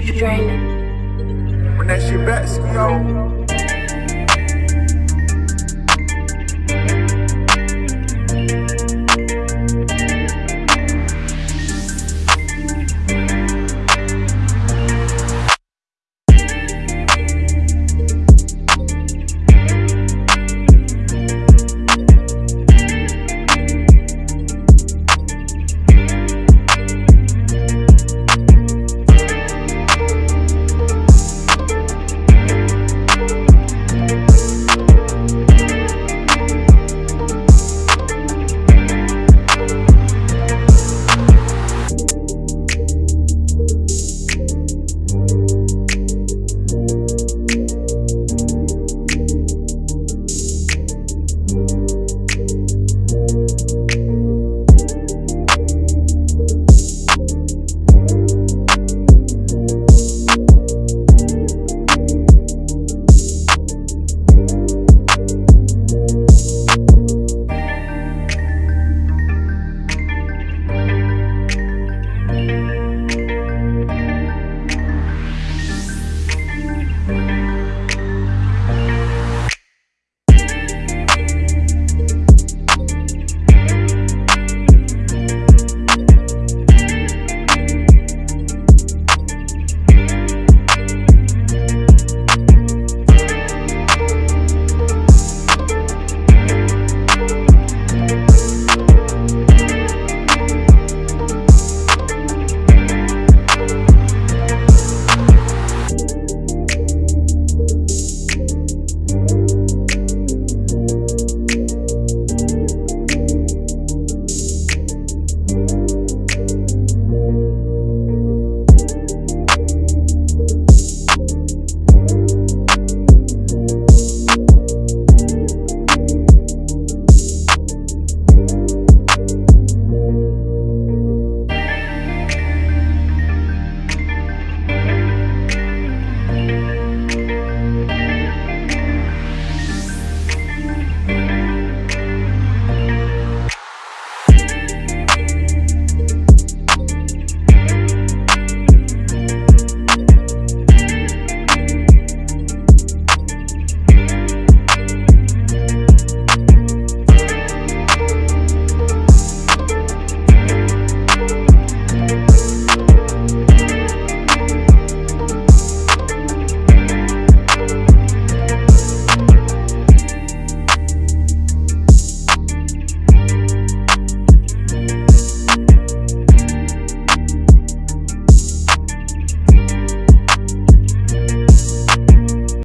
Drain. When that shit back, yo.